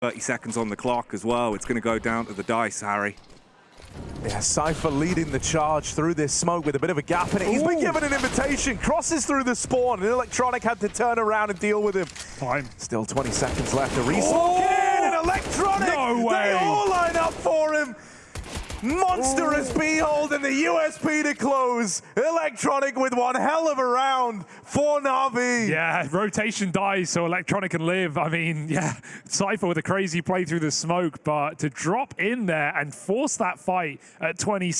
30 seconds on the clock as well. It's going to go down to the dice, Harry. Yeah, Cypher leading the charge through this smoke with a bit of a gap in it. He's been given an invitation, crosses through the spawn, and Electronic had to turn around and deal with him. Time. Still 20 seconds left. A resmoke oh! in, and Electronic, No way. Monstrous behold and the USP to close. Electronic with one hell of a round for Navi. Yeah, rotation dies so Electronic can live. I mean, yeah, Cypher with a crazy play through the smoke, but to drop in there and force that fight at 20 seconds.